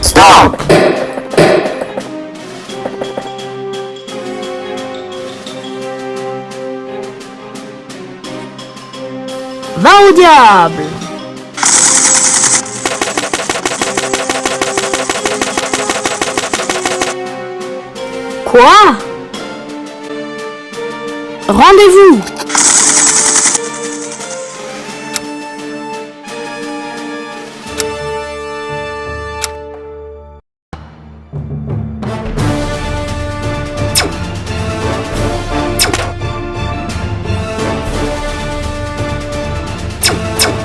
Stop Va au diable. Quoi? Rendez-vous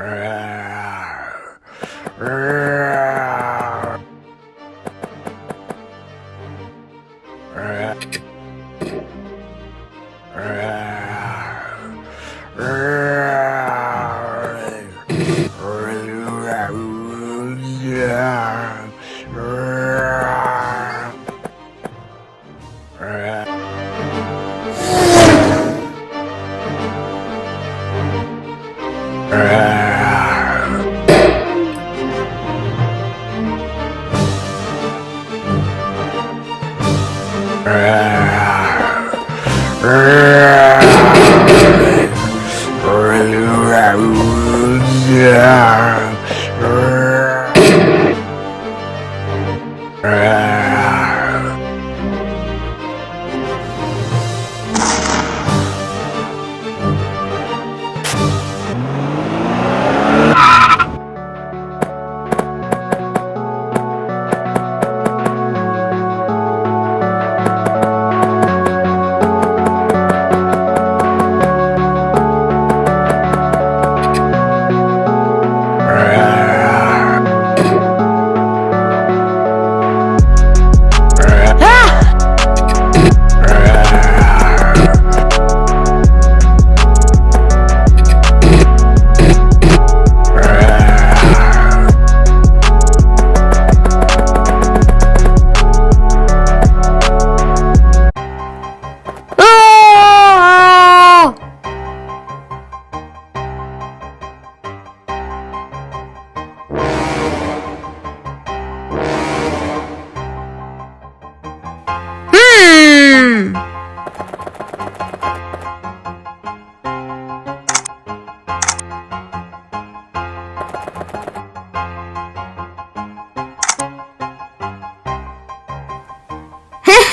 All right. Ah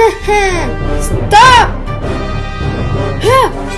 Stop!